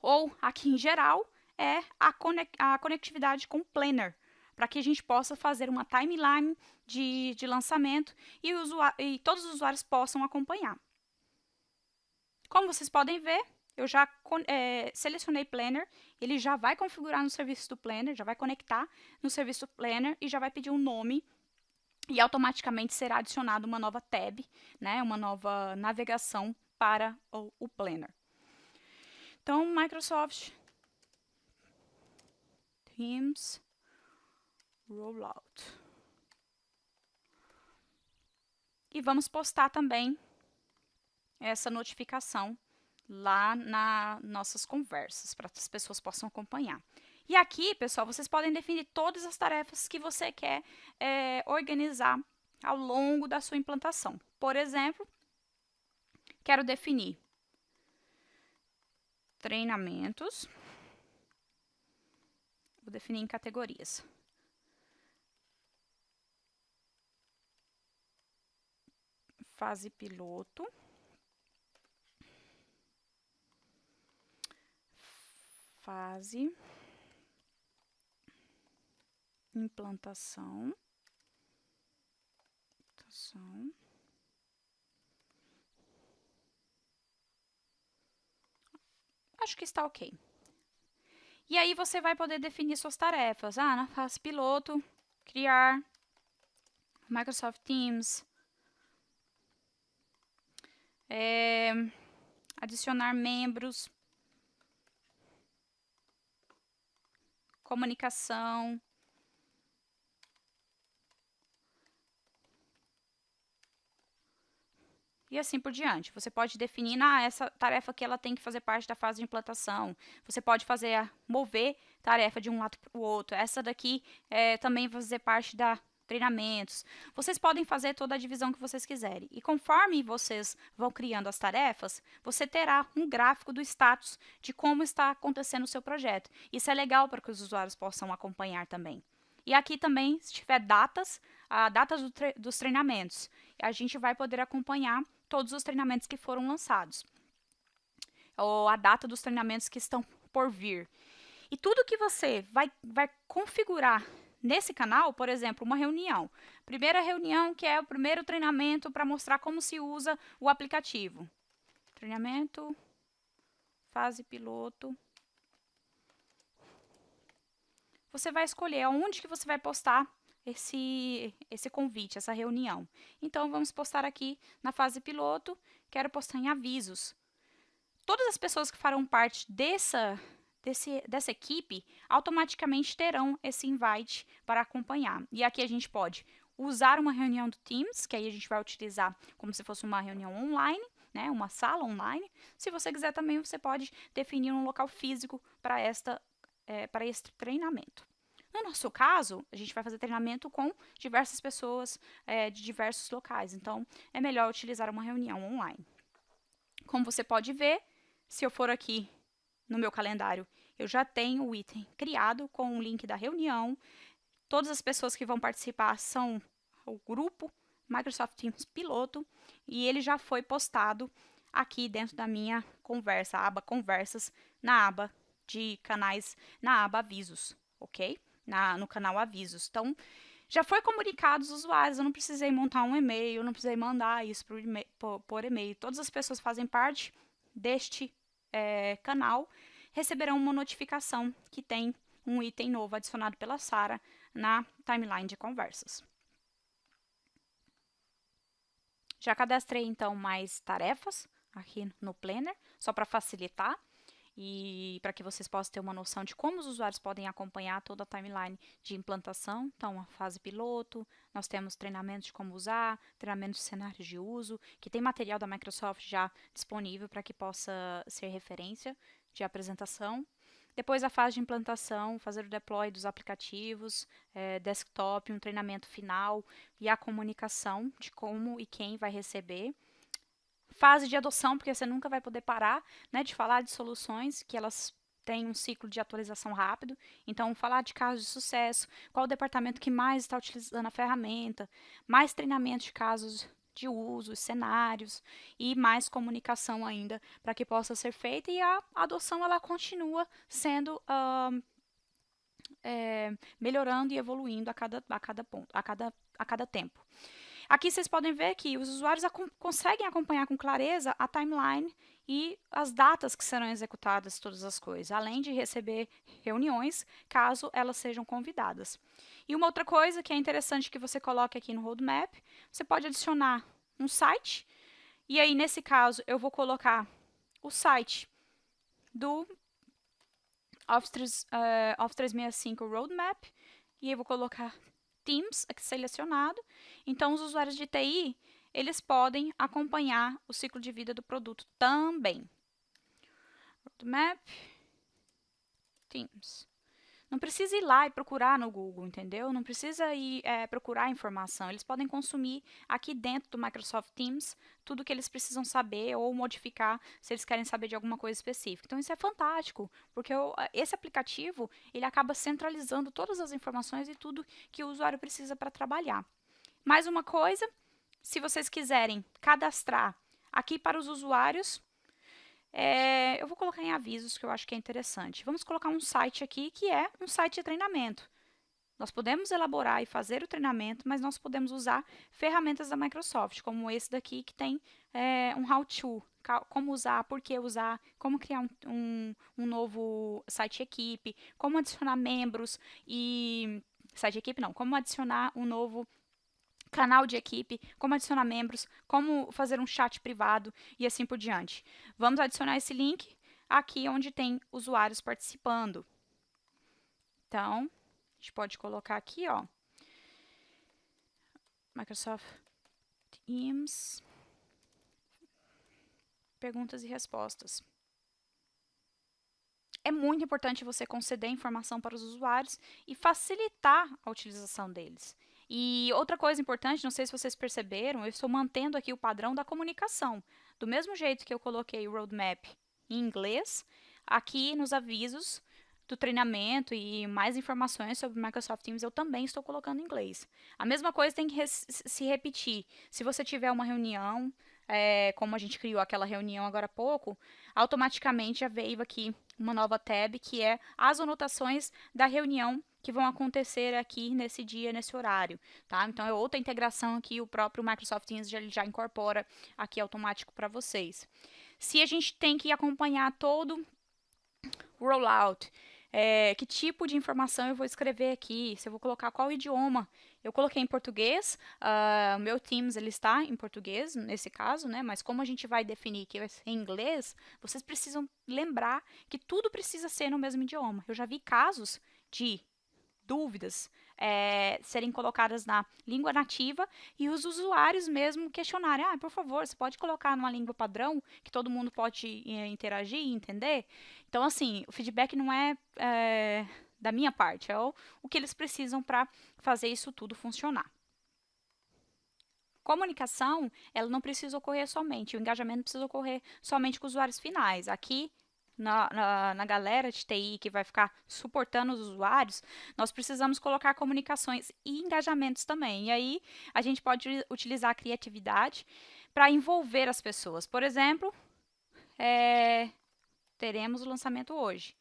ou aqui em geral, é a, conectividade com o Planner, para que a gente possa fazer uma timeline de, de lançamento e, e todos os usuários possam acompanhar. Como vocês podem ver, eu já é, selecionei Planner, ele já vai configurar no serviço do Planner, já vai conectar no serviço Planner e já vai pedir um nome e automaticamente será adicionada uma nova tab, né, uma nova navegação para o, o Planner. Então, Microsoft Teams Rollout. E vamos postar também essa notificação lá nas nossas conversas, para que as pessoas possam acompanhar. E aqui, pessoal, vocês podem definir todas as tarefas que você quer é, organizar ao longo da sua implantação. Por exemplo, quero definir treinamentos. Vou definir em categorias. fase piloto. Fase implantação. implantação. Acho que está ok. E aí você vai poder definir suas tarefas. Ah, na fase piloto, criar Microsoft Teams, é, adicionar membros, comunicação, e assim por diante. Você pode definir, ah, essa tarefa que ela tem que fazer parte da fase de implantação. Você pode fazer, mover tarefa de um lado para o outro. Essa daqui é, também vai fazer parte da treinamentos. Vocês podem fazer toda a divisão que vocês quiserem. E conforme vocês vão criando as tarefas, você terá um gráfico do status de como está acontecendo o seu projeto. Isso é legal para que os usuários possam acompanhar também. E aqui também, se tiver datas, a datas do tre dos treinamentos, a gente vai poder acompanhar todos os treinamentos que foram lançados. Ou a data dos treinamentos que estão por vir. E tudo que você vai, vai configurar nesse canal, por exemplo, uma reunião. Primeira reunião, que é o primeiro treinamento para mostrar como se usa o aplicativo. Treinamento, fase piloto. Você vai escolher aonde que você vai postar esse, esse convite, essa reunião. Então, vamos postar aqui na fase piloto, quero postar em avisos. Todas as pessoas que farão parte dessa, desse, dessa equipe automaticamente terão esse invite para acompanhar. E aqui a gente pode usar uma reunião do Teams, que aí a gente vai utilizar como se fosse uma reunião online, né, uma sala online. Se você quiser também, você pode definir um local físico para esta é, para este treinamento. No nosso caso, a gente vai fazer treinamento com diversas pessoas é, de diversos locais, então é melhor utilizar uma reunião online. Como você pode ver, se eu for aqui no meu calendário, eu já tenho o item criado com o link da reunião. Todas as pessoas que vão participar são o grupo Microsoft Teams Piloto e ele já foi postado aqui dentro da minha conversa, aba Conversas, na aba de canais, na aba Avisos, ok? Na, no canal Avisos. Então, já foi comunicado aos usuários, eu não precisei montar um e-mail, não precisei mandar isso por e-mail, por, por e-mail. Todas as pessoas fazem parte deste é, canal receberão uma notificação que tem um item novo adicionado pela Sara na timeline de conversas. Já cadastrei, então, mais tarefas aqui no Planner, só para facilitar e para que vocês possam ter uma noção de como os usuários podem acompanhar toda a timeline de implantação. Então, a fase piloto, nós temos treinamentos de como usar, treinamentos de cenários de uso, que tem material da Microsoft já disponível para que possa ser referência de apresentação. Depois a fase de implantação, fazer o deploy dos aplicativos, é, desktop, um treinamento final e a comunicação de como e quem vai receber fase de adoção, porque você nunca vai poder parar né, de falar de soluções que elas têm um ciclo de atualização rápido. Então, falar de casos de sucesso, qual o departamento que mais está utilizando a ferramenta, mais treinamento de casos de uso, cenários e mais comunicação ainda para que possa ser feita e a adoção ela continua sendo uh, é, melhorando e evoluindo a cada, a cada ponto, a cada, a cada tempo. Aqui vocês podem ver que os usuários conseguem acompanhar com clareza a timeline e as datas que serão executadas todas as coisas, além de receber reuniões, caso elas sejam convidadas. E uma outra coisa que é interessante que você coloque aqui no roadmap, você pode adicionar um site, e aí nesse caso eu vou colocar o site do Office, 3, uh, Office 365 Roadmap, e eu vou colocar Teams aqui selecionado. Então, os usuários de TI, eles podem acompanhar o ciclo de vida do produto também. Roadmap, Teams. Não precisa ir lá e procurar no Google, entendeu? Não precisa ir é, procurar informação. Eles podem consumir aqui dentro do Microsoft Teams tudo que eles precisam saber ou modificar se eles querem saber de alguma coisa específica. Então isso é fantástico, porque o, esse aplicativo ele acaba centralizando todas as informações e tudo que o usuário precisa para trabalhar. Mais uma coisa, se vocês quiserem cadastrar aqui para os usuários, é, eu vou colocar em avisos, que eu acho que é interessante. Vamos colocar um site aqui, que é um site de treinamento. Nós podemos elaborar e fazer o treinamento, mas nós podemos usar ferramentas da Microsoft, como esse daqui, que tem é, um how-to, como usar, por que usar, como criar um, um, um novo site equipe, como adicionar membros e... Site equipe não, como adicionar um novo canal de equipe, como adicionar membros, como fazer um chat privado e assim por diante. Vamos adicionar esse link aqui onde tem usuários participando. Então, a gente pode colocar aqui, ó, Microsoft Teams, perguntas e respostas. É muito importante você conceder informação para os usuários e facilitar a utilização deles. E outra coisa importante, não sei se vocês perceberam, eu estou mantendo aqui o padrão da comunicação. Do mesmo jeito que eu coloquei o roadmap em inglês, aqui nos avisos do treinamento e mais informações sobre Microsoft Teams eu também estou colocando em inglês. A mesma coisa tem que se repetir. Se você tiver uma reunião, é, como a gente criou aquela reunião agora há pouco, automaticamente já veio aqui uma nova tab que é as anotações da reunião que vão acontecer aqui nesse dia, nesse horário, tá? Então, é outra integração aqui, o próprio Microsoft Teams já, já incorpora aqui automático para vocês. Se a gente tem que acompanhar todo o rollout, é, que tipo de informação eu vou escrever aqui, se eu vou colocar qual idioma. Eu coloquei em português, uh, o meu Teams ele está em português, nesse caso, né? mas como a gente vai definir que vai ser em inglês, vocês precisam lembrar que tudo precisa ser no mesmo idioma. Eu já vi casos de dúvidas é, serem colocadas na língua nativa e os usuários mesmo questionarem, ah, por favor, você pode colocar numa língua padrão que todo mundo pode é, interagir e entender? Então, assim, o feedback não é, é da minha parte, é o, o que eles precisam para fazer isso tudo funcionar. Comunicação, ela não precisa ocorrer somente, o engajamento precisa ocorrer somente com os usuários finais. Aqui, na, na, na, galera de TI que vai ficar suportando os usuários, nós precisamos colocar comunicações e engajamentos também. E aí, a gente pode utilizar a criatividade para envolver as pessoas. Por exemplo, é, teremos o lançamento hoje.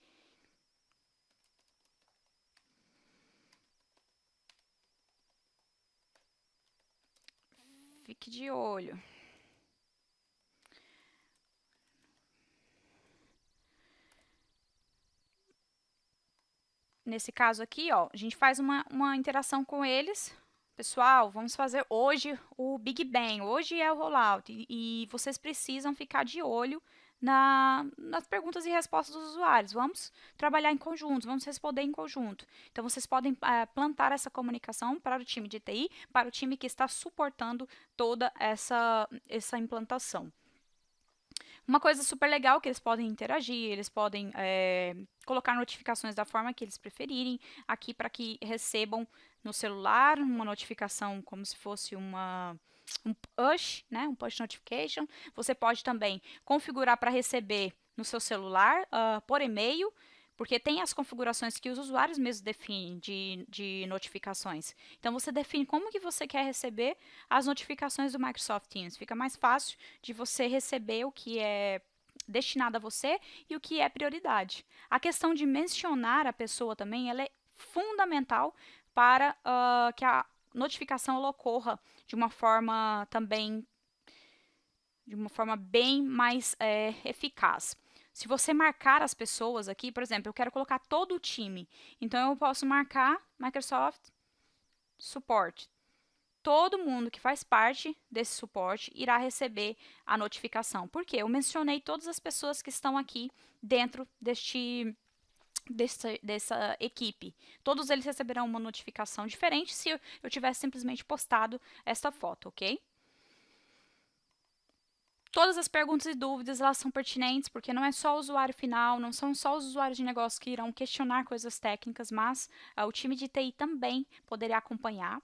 Fique de olho. Nesse caso aqui, ó, a gente faz uma, uma interação com eles. Pessoal, vamos fazer hoje o Big Bang, hoje é o rollout, e, e vocês precisam ficar de olho na, nas perguntas e respostas dos usuários. Vamos trabalhar em conjunto, vamos responder em conjunto. Então, vocês podem é, plantar essa comunicação para o time de TI, para o time que está suportando toda essa, essa implantação. Uma coisa super legal que eles podem interagir, eles podem é, colocar notificações da forma que eles preferirem, aqui para que recebam no celular uma notificação como se fosse uma um push, né, um push notification. Você pode também configurar para receber no seu celular uh, por e-mail, porque tem as configurações que os usuários mesmos definem de, de notificações. Então, você define como que você quer receber as notificações do Microsoft Teams. Fica mais fácil de você receber o que é destinado a você e o que é prioridade. A questão de mencionar a pessoa também, ela é fundamental para uh, que a notificação ocorra de uma forma também de uma forma bem mais é, eficaz. Se você marcar as pessoas aqui, por exemplo, eu quero colocar todo o time. Então, eu posso marcar Microsoft Support. Todo mundo que faz parte desse suporte irá receber a notificação. Por quê? Eu mencionei todas as pessoas que estão aqui dentro deste Dessa, dessa, equipe. Todos eles receberão uma notificação diferente se eu, eu tivesse simplesmente postado esta foto, ok? Todas as perguntas e dúvidas elas são pertinentes, porque não é só o usuário final, não são só os usuários de negócio que irão questionar coisas técnicas, mas uh, o time de TI também poderia acompanhar.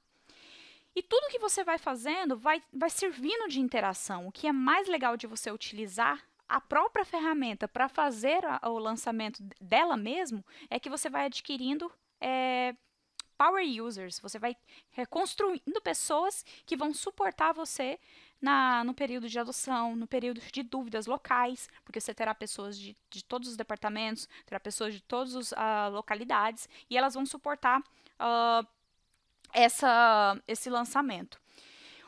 E tudo que você vai fazendo vai, vai servindo de interação. O que é mais legal de você utilizar a própria ferramenta para fazer a, o lançamento dela mesmo é que você vai adquirindo é, power users, você vai reconstruindo pessoas que vão suportar você na, no período de adoção, no período de dúvidas locais, porque você terá pessoas de, de todos os departamentos, terá pessoas de todas as uh, localidades, e elas vão suportar uh, essa, esse lançamento.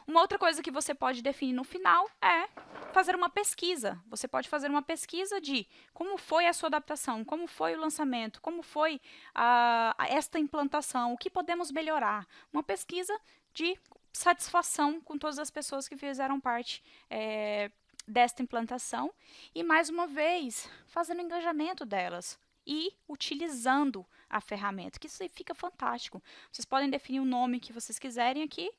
Uma outra coisa que você pode definir no final é fazer uma pesquisa. Você pode fazer uma pesquisa de como foi a sua adaptação, como foi o lançamento, como foi a esta implantação, o que podemos melhorar. Uma pesquisa de satisfação com todas as pessoas que fizeram parte é, desta implantação e, mais uma vez, fazendo engajamento delas e utilizando a ferramenta, que isso fica fantástico. Vocês podem definir o nome que vocês quiserem aqui.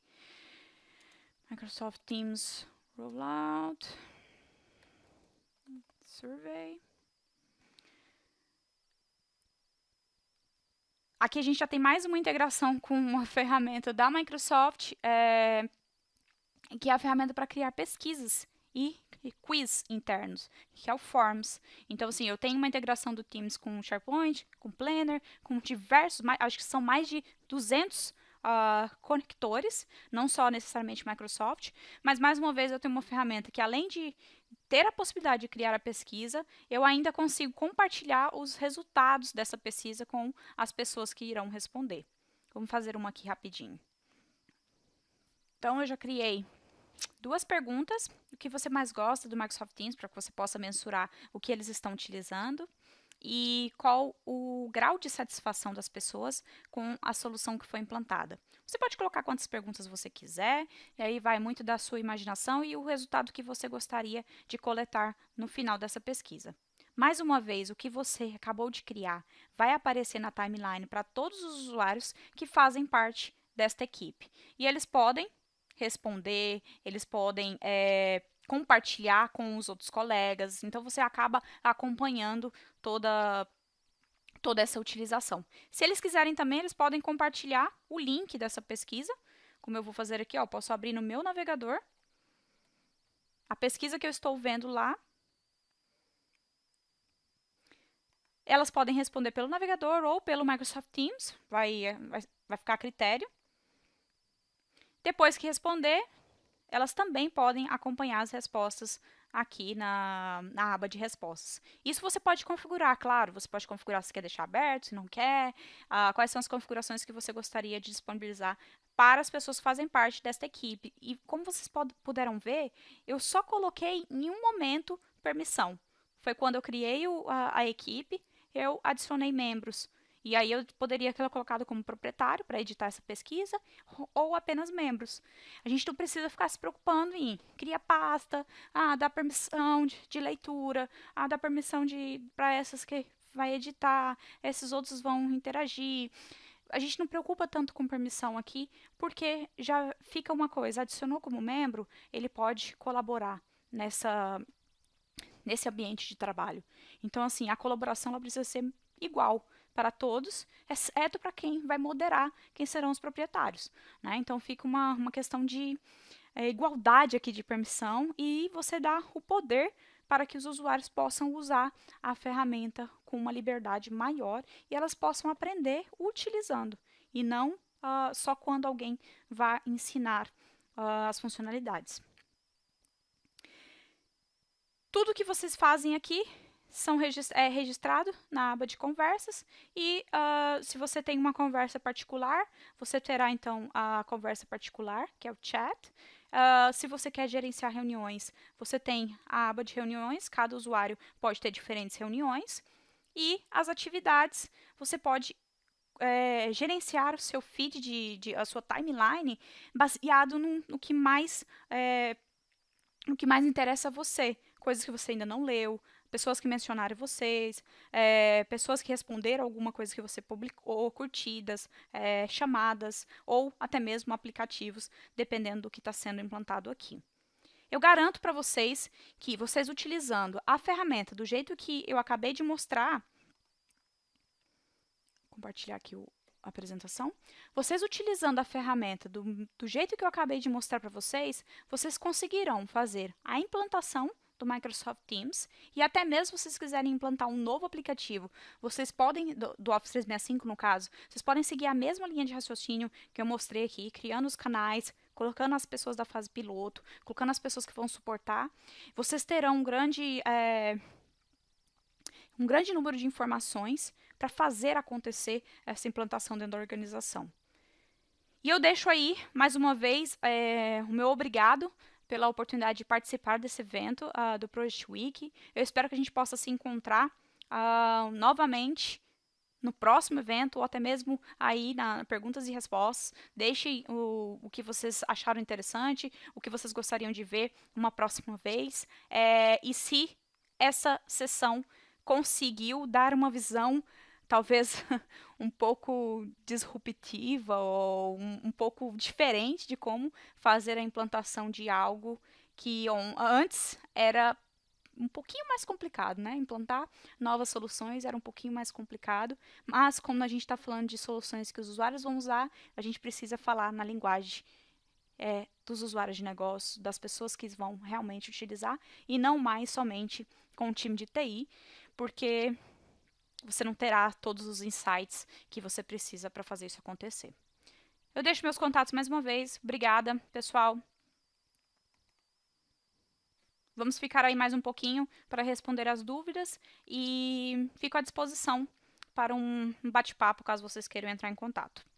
Microsoft Teams Rollout Survey. Aqui a gente já tem mais uma integração com uma ferramenta da Microsoft, é, que é a ferramenta para criar pesquisas e quiz internos, que é o Forms. Então, assim, eu tenho uma integração do Teams com SharePoint, com Planner, com diversos, acho que são mais de 200 uh, ah, conectores, não só necessariamente Microsoft, mas mais uma vez eu tenho uma ferramenta que além de ter a possibilidade de criar a pesquisa, eu ainda consigo compartilhar os resultados dessa pesquisa com as pessoas que irão responder. Vamos fazer uma aqui rapidinho. Então, eu já criei duas perguntas. O que você mais gosta do Microsoft Teams, para que você possa mensurar o que eles estão utilizando e qual o grau de satisfação das pessoas com a solução que foi implantada. Você pode colocar quantas perguntas você quiser, e aí vai muito da sua imaginação e o resultado que você gostaria de coletar no final dessa pesquisa. Mais uma vez, o que você acabou de criar vai aparecer na timeline para todos os usuários que fazem parte desta equipe. E eles podem responder, eles podem é, compartilhar com os outros colegas. Então, você acaba acompanhando toda toda essa utilização. Se eles quiserem também, eles podem compartilhar o link dessa pesquisa, como eu vou fazer aqui, ó, posso abrir no meu navegador, a pesquisa que eu estou vendo lá, elas podem responder pelo navegador ou pelo Microsoft Teams, vai, vai, vai ficar a critério. Depois que responder, elas também podem acompanhar as respostas aqui na, na aba de respostas. Isso você pode configurar, claro, você pode configurar se quer deixar aberto, se não quer, uh, quais são as configurações que você gostaria de disponibilizar para as pessoas que fazem parte desta equipe. E como vocês puderam ver, eu só coloquei em um momento permissão. Foi quando eu criei o, a, a equipe, eu adicionei membros. E aí eu poderia tê-la colocado como proprietário para editar essa pesquisa ou apenas membros. A gente não precisa ficar se preocupando em criar pasta, ah, dar permissão de, de leitura, ah, dar permissão para essas que vai editar, esses outros vão interagir. A gente não preocupa tanto com permissão aqui, porque já fica uma coisa, adicionou como membro, ele pode colaborar nessa nesse ambiente de trabalho. Então, assim, a colaboração ela precisa ser igual para todos, exceto para quem vai moderar quem serão os proprietários. Né? Então fica uma, uma questão de é, igualdade aqui de permissão e você dá o poder para que os usuários possam usar a ferramenta com uma liberdade maior e elas possam aprender utilizando e não uh, só quando alguém vai ensinar uh, as funcionalidades. Tudo que vocês fazem aqui são regist é registrado na aba de conversas e uh, se você tem uma conversa particular, você terá então a conversa particular, que é o chat. Uh, se você quer gerenciar reuniões, você tem a aba de reuniões, cada usuário pode ter diferentes reuniões. E as atividades, você pode é, gerenciar o seu feed, de, de, a sua timeline, baseado no, no que mais é, no que mais interessa a você. Coisas que você ainda não leu, pessoas que mencionaram vocês, é, pessoas que responderam alguma coisa que você publicou, curtidas, é, chamadas ou até mesmo aplicativos, dependendo do que está sendo implantado aqui. Eu garanto para vocês que vocês utilizando a ferramenta do jeito que eu acabei de mostrar, compartilhar aqui o, a apresentação, vocês utilizando a ferramenta do, do jeito que eu acabei de mostrar para vocês, vocês conseguirão fazer a implantação do Microsoft Teams e até mesmo se vocês quiserem implantar um novo aplicativo, vocês podem, do, do, Office 365 no caso, vocês podem seguir a mesma linha de raciocínio que eu mostrei aqui, criando os canais, colocando as pessoas da fase piloto, colocando as pessoas que vão suportar. Vocês terão um grande, é, um grande número de informações para fazer acontecer essa implantação dentro da organização. E eu deixo aí, mais uma vez, é, o meu obrigado pela oportunidade de participar desse evento uh, do Project Week. Eu espero que a gente possa se encontrar uh, novamente no próximo evento, ou até mesmo aí na perguntas e respostas. Deixem o, o que vocês acharam interessante, o que vocês gostariam de ver uma próxima vez. É, e se essa sessão conseguiu dar uma visão talvez um pouco disruptiva ou um, um, pouco diferente de como fazer a implantação de algo que antes era um pouquinho mais complicado, né? Implantar novas soluções era um pouquinho mais complicado, mas como a gente está falando de soluções que os usuários vão usar, a gente precisa falar na linguagem é, dos usuários de negócio, das pessoas que vão realmente utilizar, e não mais somente com o time de TI, porque você não terá todos os insights que você precisa para fazer isso acontecer. Eu deixo meus contatos mais uma vez. Obrigada, pessoal. Vamos ficar aí mais um pouquinho para responder as dúvidas e fico à disposição para um bate-papo caso vocês queiram entrar em contato.